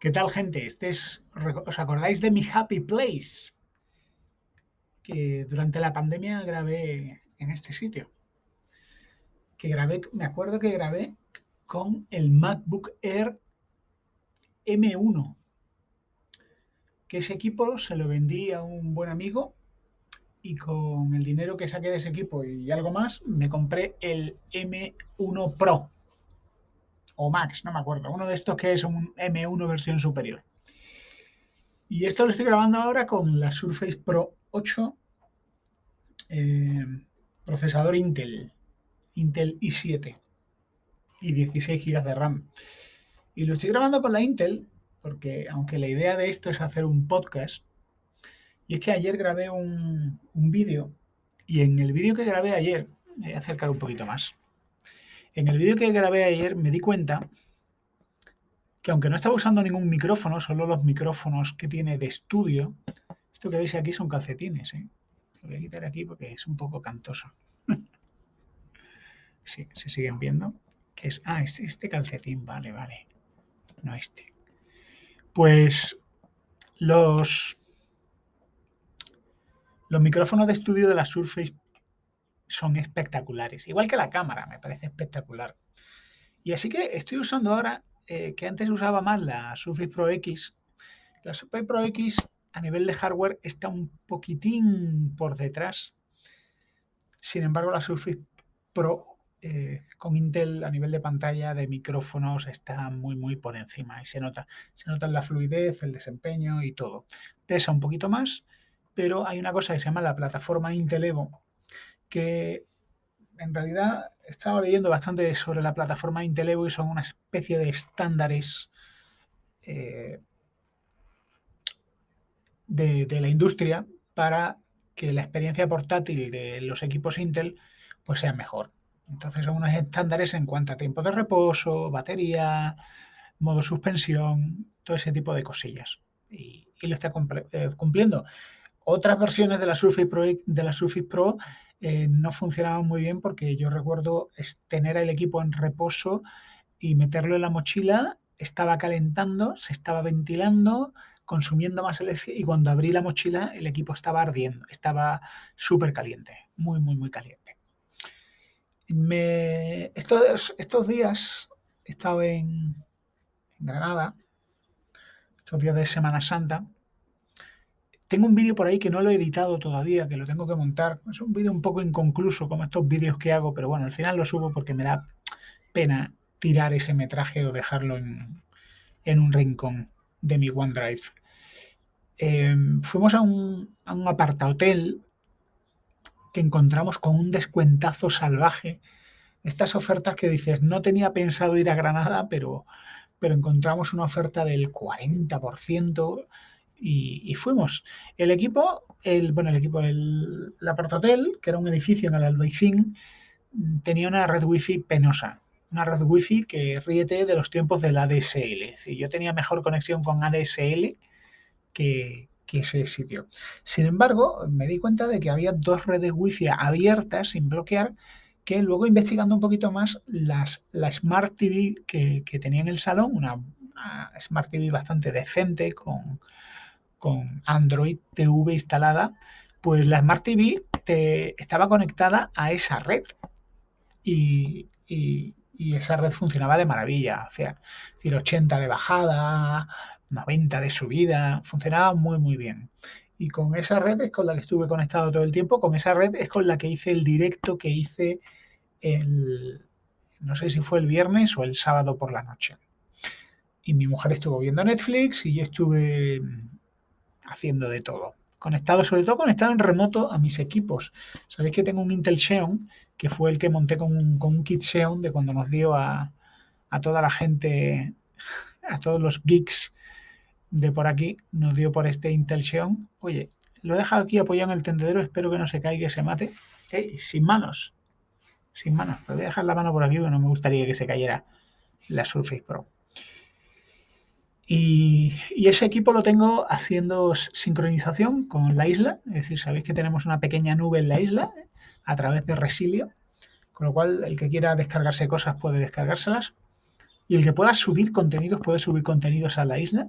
¿Qué tal, gente? Este es, ¿Os acordáis de mi Happy Place? Que durante la pandemia grabé en este sitio. Que grabé, me acuerdo que grabé con el MacBook Air M1. Que ese equipo se lo vendí a un buen amigo y con el dinero que saqué de ese equipo y algo más, me compré el M1 Pro o Max, no me acuerdo, uno de estos que es un M1 versión superior. Y esto lo estoy grabando ahora con la Surface Pro 8, eh, procesador Intel, Intel i7 y 16 GB de RAM. Y lo estoy grabando con la Intel porque aunque la idea de esto es hacer un podcast, y es que ayer grabé un, un vídeo y en el vídeo que grabé ayer, voy a acercar un poquito más, en el vídeo que grabé ayer me di cuenta que aunque no estaba usando ningún micrófono, solo los micrófonos que tiene de estudio, esto que veis aquí son calcetines. ¿eh? Lo voy a quitar aquí porque es un poco cantoso. sí, se siguen viendo. es, ah, es este calcetín, vale, vale. No este. Pues los, los micrófonos de estudio de la Surface son espectaculares. Igual que la cámara, me parece espectacular. Y así que estoy usando ahora, eh, que antes usaba más la Surface Pro X. La Surface Pro X a nivel de hardware está un poquitín por detrás. Sin embargo, la Surface Pro eh, con Intel a nivel de pantalla, de micrófonos, está muy, muy por encima. Y se nota, se nota la fluidez, el desempeño y todo. Pesa un poquito más, pero hay una cosa que se llama la plataforma Intel Evo, que en realidad he estado leyendo bastante sobre la plataforma Intel Evo y son una especie de estándares eh, de, la industria para que la experiencia portátil de los equipos Intel pues sea mejor. Entonces son unos estándares en cuanto a tiempo de reposo, batería, modo suspensión, todo ese tipo de cosillas. Y, lo está eh, cumpliendo. Otras versiones de la Surface Pro, de la Surface Pro eh, no funcionaban muy bien porque yo recuerdo tener el equipo en reposo y meterlo en la mochila, estaba calentando, se estaba ventilando, consumiendo más electricidad y cuando abrí la mochila el equipo estaba ardiendo, estaba súper caliente, muy, muy, muy caliente. Estos, estos días he estado en Granada, estos días de Semana Santa, tengo un vídeo por ahí que no lo he editado todavía, que lo tengo que montar. Es un vídeo un poco inconcluso, como estos vídeos que hago, pero bueno, al final lo subo porque me da pena tirar ese metraje o dejarlo en, un rincón de mi OneDrive. Em, fuimos a un, a un que encontramos con un descuentazo salvaje. Estas ofertas que dices, no tenía pensado ir a Granada, pero, pero encontramos una oferta del 40%, y, fuimos. El equipo, el, bueno, el equipo, el, la Hotel, que era un edificio en el Albaicín, tenía una red wifi penosa. Una red wifi que ríete de los tiempos del ADSL. Yo tenía mejor conexión con ADSL que, que ese sitio. Sin embargo, me di cuenta de que había dos redes wifi abiertas sin bloquear que luego investigando un poquito más, las, la Smart TV que, que tenía en el salón, una Smart TV bastante decente con, con Android TV instalada, pues la Smart TV te, estaba conectada a esa red y, esa red funcionaba de maravilla, o sea, decir, 80 de bajada, 90 de subida, funcionaba muy muy bien. Y con esa red es con la que estuve conectado todo el tiempo, con esa red es con la que hice el directo que hice el, no sé si fue el viernes o el sábado por la noche. Y mi mujer estuvo viendo Netflix y yo estuve haciendo de todo. Conectado, sobre todo conectado en remoto a mis equipos. Sabéis que tengo un Intel Xeon, que fue el que monté con un, kit Xeon de cuando nos dio a, toda la gente, a todos los geeks de por aquí, nos dio por este Intel Xeon. Oye, lo he dejado aquí apoyado en el tendedero, espero que no se caiga y se mate. sin manos, sin manos. voy a dejar la mano por aquí porque no me gustaría que se cayera la Surface Pro. Y, ese equipo lo tengo haciendo sincronización con la isla, es decir, sabéis que tenemos una pequeña nube en la isla a través de Resilio, con lo cual el que quiera descargarse cosas puede descargárselas. Y el que pueda subir contenidos, puede subir contenidos a la isla.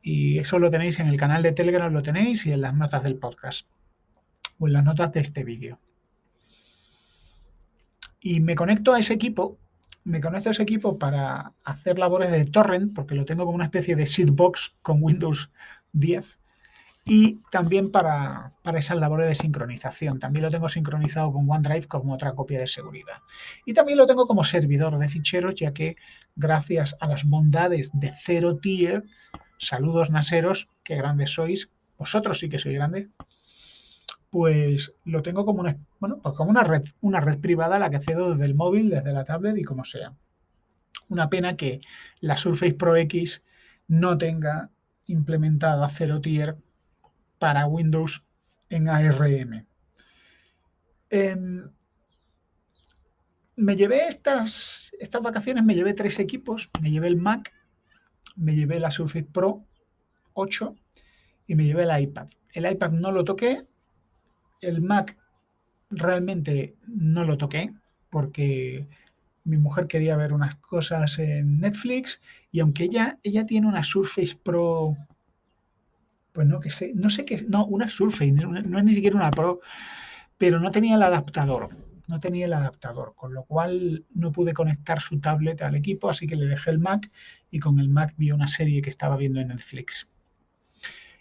Y eso lo tenéis en el canal de Telegram, lo tenéis y en las notas del podcast. O en las notas de este vídeo. Y me conecto a ese equipo, me conecto a ese equipo para hacer labores de torrent, porque lo tengo como una especie de seedbox con Windows 10 y también para, esas labores de sincronización. También lo tengo sincronizado con OneDrive como otra copia de seguridad. Y también lo tengo como servidor de ficheros, ya que gracias a las bondades de Zero Tier, saludos naseros, qué grandes sois, vosotros sí que sois grandes, pues lo tengo como una, bueno, pues como una red, una red privada a la que cedo desde el móvil, desde la tablet y como sea. Una pena que la Surface Pro X no tenga implementada Zero Tier para Windows en ARM. Em, me llevé estas, estas vacaciones, me llevé tres equipos, me llevé el Mac, me llevé la Surface Pro 8 y me llevé el iPad. El iPad no lo toqué, el Mac realmente no lo toqué porque mi mujer quería ver unas cosas en Netflix y aunque ella, ella tiene una Surface Pro pues no que sé, no sé qué, no, una Surface, no, es ni siquiera una Pro, pero no tenía el adaptador, no tenía el adaptador, con lo cual no pude conectar su tablet al equipo, así que le dejé el Mac y con el Mac vi una serie que estaba viendo en Netflix.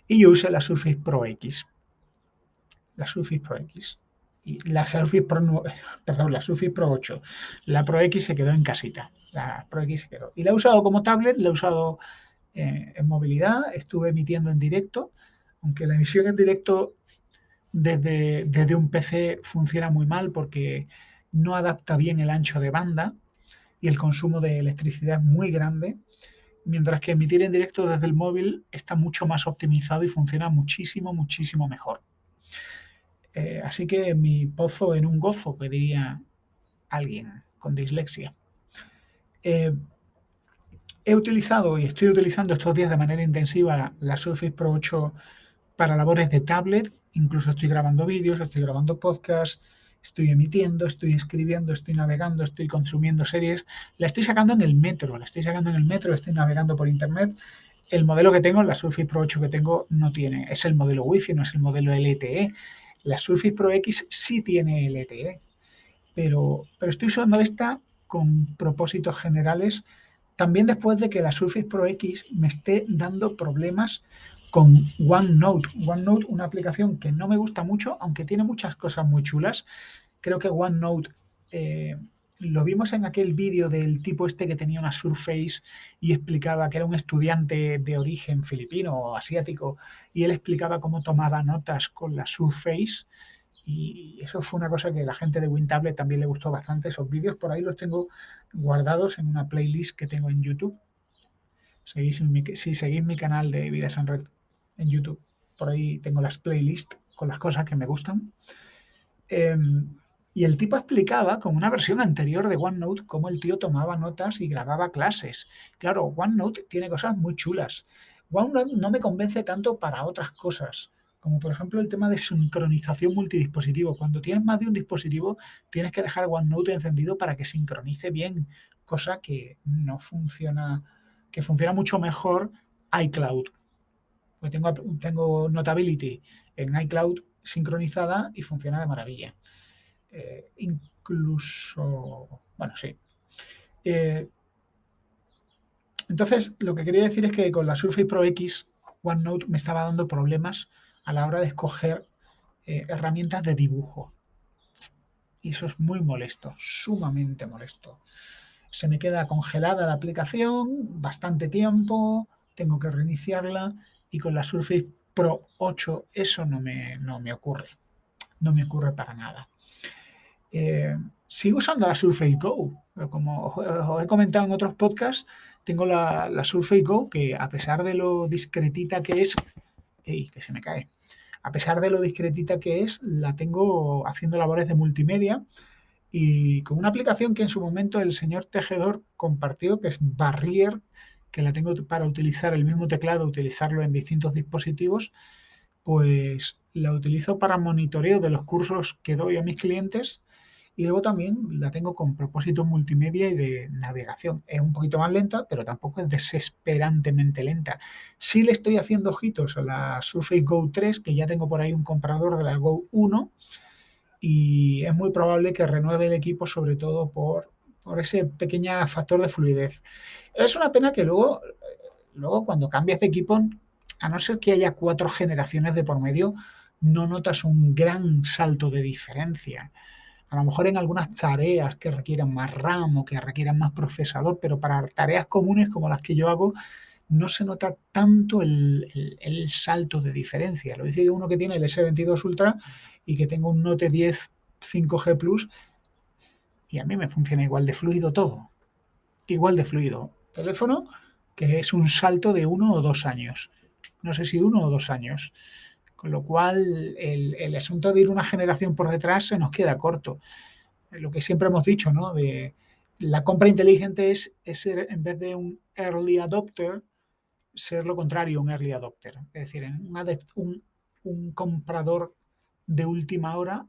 Y yo usé la Surface Pro X. La Surface Pro X. Y la Surface Pro, perdón, la Surface Pro 8. La Pro X se quedó en casita. La Pro X se quedó. Y la he usado como tablet, la he usado eh, en movilidad, estuve emitiendo en directo, aunque la emisión en directo desde, desde un PC funciona muy mal porque no adapta bien el ancho de banda y el consumo de electricidad es muy grande, mientras que emitir en directo desde el móvil está mucho más optimizado y funciona muchísimo, muchísimo mejor. Eh, así que mi pozo en un gozo, que diría alguien con dislexia. Eh, He utilizado y estoy utilizando estos días de manera intensiva la Surface Pro 8 para labores de tablet, incluso estoy grabando vídeos, estoy grabando podcasts, estoy emitiendo, estoy escribiendo, estoy navegando, estoy consumiendo series. La estoy sacando en el metro, la estoy sacando en el metro, estoy navegando por internet. El modelo que tengo, la Surface Pro 8 que tengo, no tiene. Es el modelo Wi-Fi, no es el modelo LTE. La Surface Pro X sí tiene LTE, pero, pero estoy usando esta con propósitos generales también después de que la Surface Pro X me esté dando problemas con OneNote. OneNote, una aplicación que no me gusta mucho, aunque tiene muchas cosas muy chulas. Creo que OneNote eh, lo vimos en aquel vídeo del tipo este que tenía una Surface y explicaba que era un estudiante de origen filipino o asiático y él explicaba cómo tomaba notas con la Surface y eso fue una cosa que la gente de WinTablet también le gustó bastante. Esos vídeos por ahí los tengo guardados en una playlist que tengo en YouTube. si seguís mi canal de Vidas en Red en YouTube, por ahí tengo las playlists con las cosas que me gustan. Em, y el tipo explicaba con una versión anterior de OneNote cómo el tío tomaba notas y grababa clases. Claro, OneNote tiene cosas muy chulas. OneNote no me convence tanto para otras cosas como por ejemplo el tema de sincronización multidispositivo. Cuando tienes más de un dispositivo, tienes que dejar OneNote encendido para que sincronice bien, cosa que no funciona, que funciona mucho mejor iCloud. Pues tengo, tengo Notability en iCloud sincronizada y funciona de maravilla. Eh, incluso, bueno, sí. Eh, entonces, lo que quería decir es que con la Surface Pro X, OneNote me estaba dando problemas a la hora de escoger eh, herramientas de dibujo. Y eso es muy molesto, sumamente molesto. Se me queda congelada la aplicación bastante tiempo, tengo que reiniciarla y con la Surface Pro 8 eso no me, no me ocurre. No me ocurre para nada. Eh, sigo usando la Surface Go. Como os he comentado en otros podcasts, tengo la, Surface Go que a pesar de lo discretita que es, ¡ey, que se me cae! a pesar de lo discretita que es, la tengo haciendo labores de multimedia y con una aplicación que en su momento el señor tejedor compartió, que es Barrier, que la tengo para utilizar el mismo teclado, utilizarlo en distintos dispositivos, pues la utilizo para monitoreo de los cursos que doy a mis clientes y luego también la tengo con propósito multimedia y de navegación. Es un poquito más lenta, pero tampoco es desesperantemente lenta. Sí le estoy haciendo ojitos a la Surface Go 3, que ya tengo por ahí un comprador de la Go 1, y es muy probable que renueve el equipo, sobre todo por, por ese pequeño factor de fluidez. Es una pena que luego, luego cuando cambias de equipo, a no ser que haya cuatro generaciones de por medio, no notas un gran salto de diferencia. A lo mejor en algunas tareas que requieran más RAM o que requieran más procesador, pero para tareas comunes como las que yo hago, no se nota tanto el, salto de diferencia. Lo dice uno que tiene el S22 Ultra y que tengo un Note 10 5G Plus y a mí me funciona igual de fluido todo. Igual de fluido. Teléfono que es un salto de uno o dos años. No sé si uno o dos años. Con lo cual, el, asunto de ir una generación por detrás se nos queda corto. Lo que siempre hemos dicho, ¿no? De la compra inteligente es, ser, en vez de un early adopter, ser lo contrario, un early adopter. Es decir, un, un, comprador de última hora,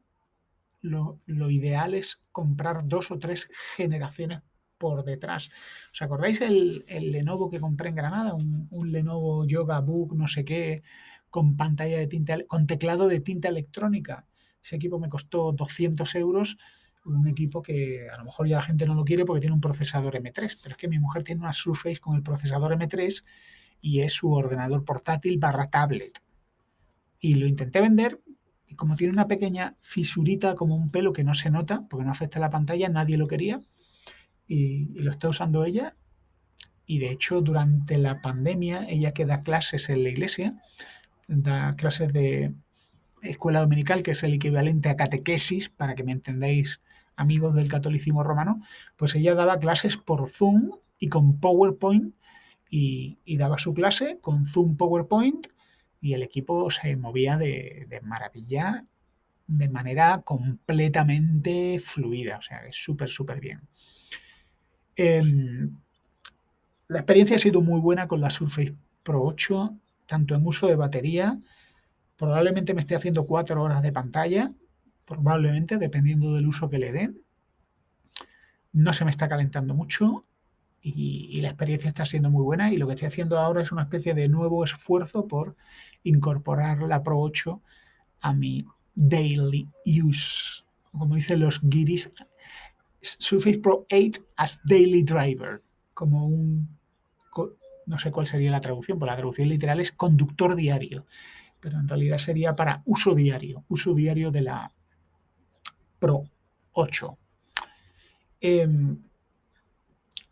lo, ideal es comprar dos o tres generaciones por detrás. ¿Os acordáis el, Lenovo que compré en Granada? Un, un Lenovo Yoga Book, no sé qué, con pantalla de tinta, con teclado de tinta electrónica. Ese equipo me costó 200 euros, un equipo que a lo mejor ya la gente no lo quiere porque tiene un procesador M3, pero es que mi mujer tiene una Surface con el procesador M3 y es su ordenador portátil barra tablet. Y lo intenté vender y como tiene una pequeña fisurita como un pelo que no se nota porque no afecta a la pantalla, nadie lo quería y, y lo está usando ella. Y de hecho durante la pandemia, ella que da clases en la iglesia, da clases de escuela dominical, que es el equivalente a catequesis, para que me entendáis, amigos del catolicismo romano, pues ella daba clases por Zoom y con PowerPoint y, daba su clase con Zoom PowerPoint y el equipo se movía de, maravilla de manera completamente fluida, o sea, es súper, súper bien. Em, la experiencia ha sido muy buena con la Surface Pro 8 tanto en uso de batería, probablemente me esté haciendo cuatro horas de pantalla, probablemente, dependiendo del uso que le den. No se me está calentando mucho y, la experiencia está siendo muy buena y lo que estoy haciendo ahora es una especie de nuevo esfuerzo por incorporar la Pro 8 a mi daily use. Como dicen los guiris, Surface Pro 8 as daily driver, como un no sé cuál sería la traducción, porque la traducción literal es conductor diario, pero en realidad sería para uso diario, uso diario de la Pro 8. Em,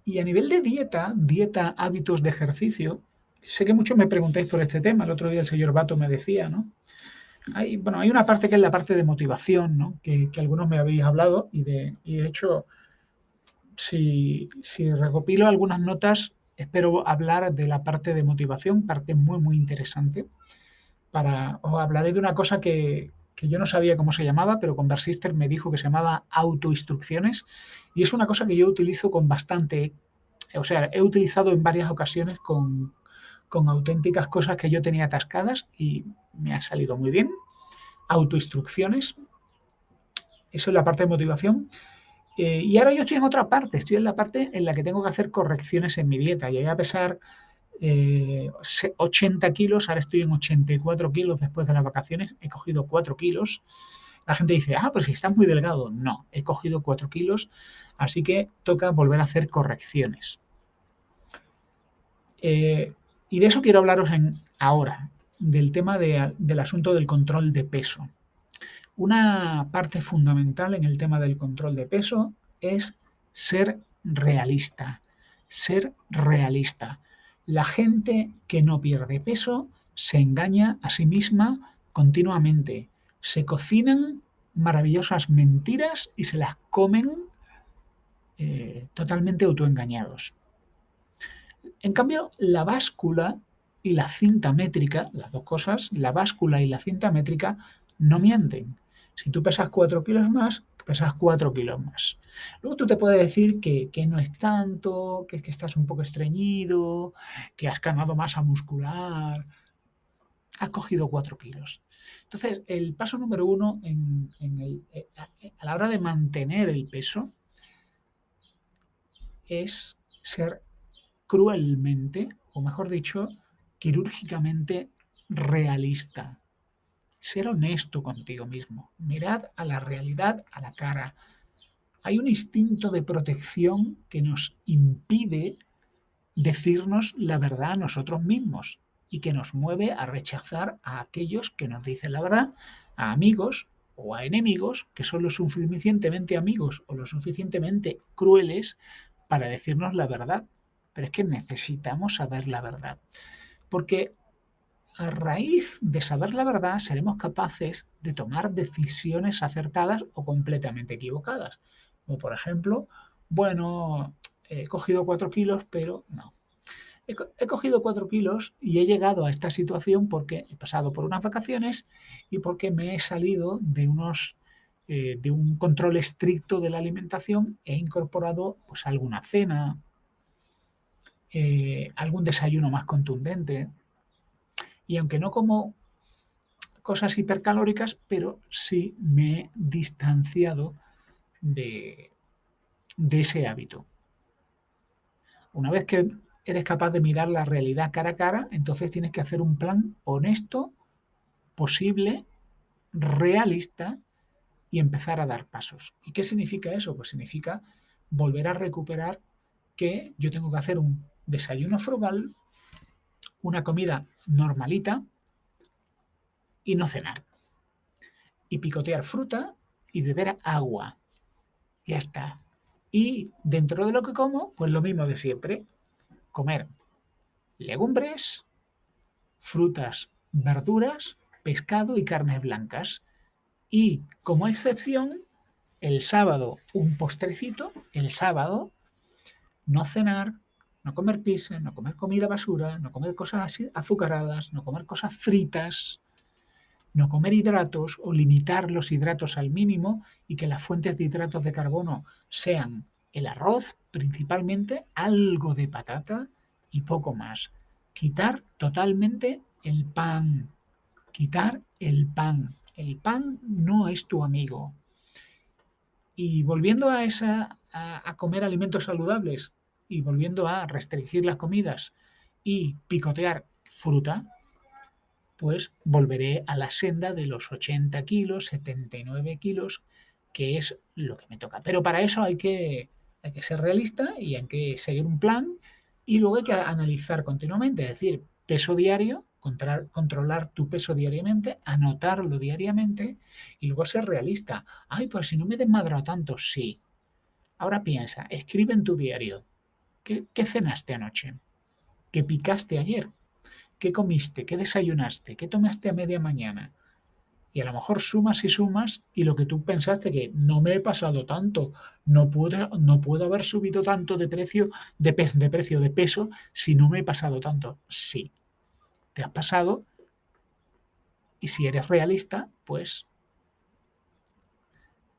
y a nivel de dieta, dieta, hábitos de ejercicio, sé que muchos me preguntáis por este tema, el otro día el señor Bato me decía, ¿no? Hay, bueno, hay una parte que es la parte de motivación, ¿no? que, algunos me habéis hablado y de, de hecho, si, si recopilo algunas notas, espero hablar de la parte de motivación, parte muy, muy interesante. Para, os hablaré de una cosa que, yo no sabía cómo se llamaba, pero con Conversister me dijo que se llamaba autoinstrucciones y es una cosa que yo utilizo con bastante, o sea, he utilizado en varias ocasiones con, con auténticas cosas que yo tenía atascadas y me ha salido muy bien. Autoinstrucciones, eso es la parte de motivación. Eh, y ahora yo estoy en otra parte, estoy en la parte en la que tengo que hacer correcciones en mi dieta. Llegué a pesar 80 eh, kilos, ahora estoy en 84 kilos después de las vacaciones, he cogido 4 kilos. La gente dice, ah, pues si estás muy delgado. No, he cogido 4 kilos, así que toca volver a hacer correcciones. Eh, y de eso quiero hablaros en, ahora, del tema del asunto del control de peso. Una parte fundamental en el tema del control de peso es ser realista. Ser realista. La gente que no pierde peso se engaña a sí misma continuamente. Se cocinan maravillosas mentiras y se las comen eh, totalmente autoengañados. En cambio, la báscula y la cinta métrica, las dos cosas, la báscula y la cinta métrica, no mienten. Si tú pesas 4 kilos más, pesas 4 kilos más. Luego tú te puedes decir que, no es tanto, que, que estás un poco estreñido, que has ganado masa muscular. has cogido 4 kilos. Entonces, el paso número uno en, eh, a la hora de mantener el peso es ser cruelmente, o mejor dicho, quirúrgicamente realista. Ser honesto contigo mismo. Mirad a la realidad a la cara. Hay un instinto de protección que nos impide decirnos la verdad a nosotros mismos y que nos mueve a rechazar a aquellos que nos dicen la verdad, a amigos o a enemigos que son lo suficientemente amigos o lo suficientemente crueles para decirnos la verdad. Pero es que necesitamos saber la verdad. Porque a raíz de saber la verdad seremos capaces de tomar decisiones acertadas o completamente equivocadas. Como por ejemplo, bueno, he cogido cuatro kilos, pero no. He, cogido cuatro kilos y he llegado a esta situación porque he pasado por unas vacaciones y porque me he salido de unos eh, de un control estricto de la alimentación he incorporado pues alguna cena, eh, algún desayuno más contundente. Y aunque no como cosas hipercalóricas, pero sí me he distanciado de, ese hábito. Una vez que eres capaz de mirar la realidad cara a cara, entonces tienes que hacer un plan honesto, posible, realista y empezar a dar pasos. ¿Y qué significa eso? Pues significa volver a recuperar que yo tengo que hacer un desayuno frugal, una comida normalita y no cenar. Y picotear fruta y beber agua. Ya está. Y dentro de lo que como, pues lo mismo de siempre. Comer legumbres, frutas, verduras, pescado y carnes blancas. Y como excepción, el sábado un postrecito, el sábado no cenar, no comer pizza, no comer comida basura, no comer cosas azucaradas, no comer cosas fritas, no comer hidratos o limitar los hidratos al mínimo y que las fuentes de hidratos de carbono sean el arroz principalmente, algo de patata y poco más. Quitar totalmente el pan. Quitar el pan. El pan no es tu amigo. Y volviendo a esa a comer alimentos saludables, y volviendo a restringir las comidas y picotear fruta, pues volveré a la senda de los 80 kilos, 79 kilos, que es lo que me toca. Pero para eso hay que, hay que ser realista y hay que seguir un plan y luego hay que analizar continuamente, es decir, peso diario, controlar tu peso diariamente, anotarlo diariamente y luego ser realista. Ay, pues si no me desmadro tanto, sí. Ahora piensa, escribe en tu diario, ¿Qué, cenaste anoche? ¿Qué picaste ayer? ¿Qué comiste? ¿Qué desayunaste? ¿Qué tomaste a media mañana? Y a lo mejor sumas y sumas y lo que tú pensaste que no me he pasado tanto, no puedo, no puedo haber subido tanto de precio, de, de precio, de peso, si no me he pasado tanto. Sí, te has pasado y si eres realista, pues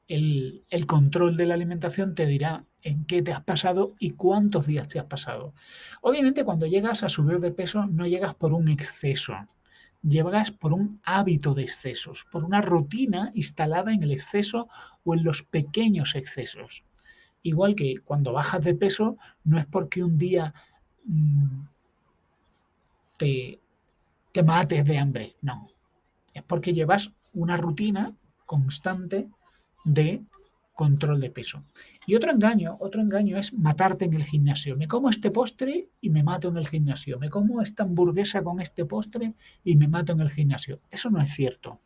el, el, control de la alimentación te dirá en qué te has pasado y cuántos días te has pasado. Obviamente cuando llegas a subir de peso no llegas por un exceso, llegas por un hábito de excesos, por una rutina instalada en el exceso o en los pequeños excesos. Igual que cuando bajas de peso no es porque un día mm, te, te mates de hambre, no. Es porque llevas una rutina constante de control de peso. Y otro engaño, otro engaño es matarte en el gimnasio. Me como este postre y me mato en el gimnasio. Me como esta hamburguesa con este postre y me mato en el gimnasio. Eso no es cierto.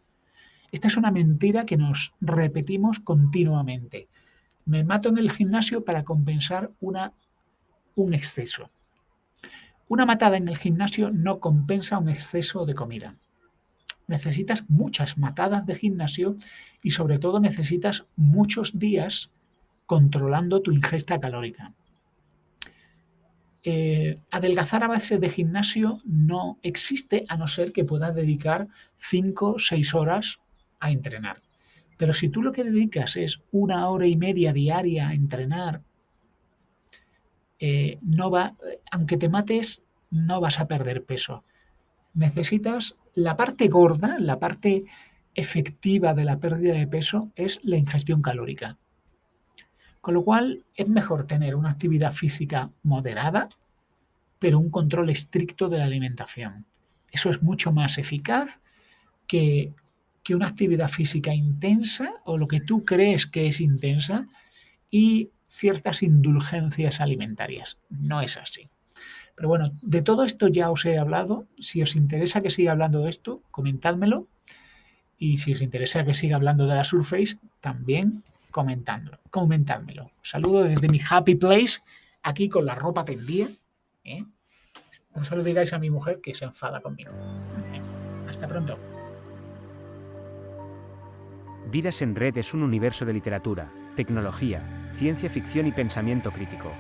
Esta es una mentira que nos repetimos continuamente. Me mato en el gimnasio para compensar una, un exceso. Una matada en el gimnasio no compensa un exceso de comida necesitas muchas matadas de gimnasio y sobre todo necesitas muchos días controlando tu ingesta calórica. Eh, adelgazar a base de gimnasio no existe a no ser que puedas dedicar 5 o 6 horas a entrenar. Pero si tú lo que dedicas es una hora y media diaria a entrenar, eh, no va, aunque te mates, no vas a perder peso. Necesitas la parte gorda, la parte efectiva de la pérdida de peso es la ingestión calórica. Con lo cual es mejor tener una actividad física moderada, pero un control estricto de la alimentación. Eso es mucho más eficaz que, que una actividad física intensa o lo que tú crees que es intensa y ciertas indulgencias alimentarias. No es así. Pero bueno, de todo esto ya os he hablado. Si os interesa que siga hablando de esto, comentádmelo. Y si os interesa que siga hablando de la Surface, también comentádmelo. comentádmelo. saludo desde mi happy place, aquí con la ropa tendida. ¿eh? No se digáis a mi mujer que se enfada conmigo. Hasta pronto. Vidas en Red es un universo de literatura, tecnología, ciencia ficción y pensamiento crítico.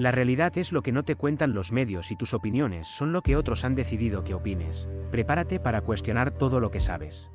La realidad es lo que no te cuentan los medios y tus opiniones son lo que otros han decidido que opines. Prepárate para cuestionar todo lo que sabes.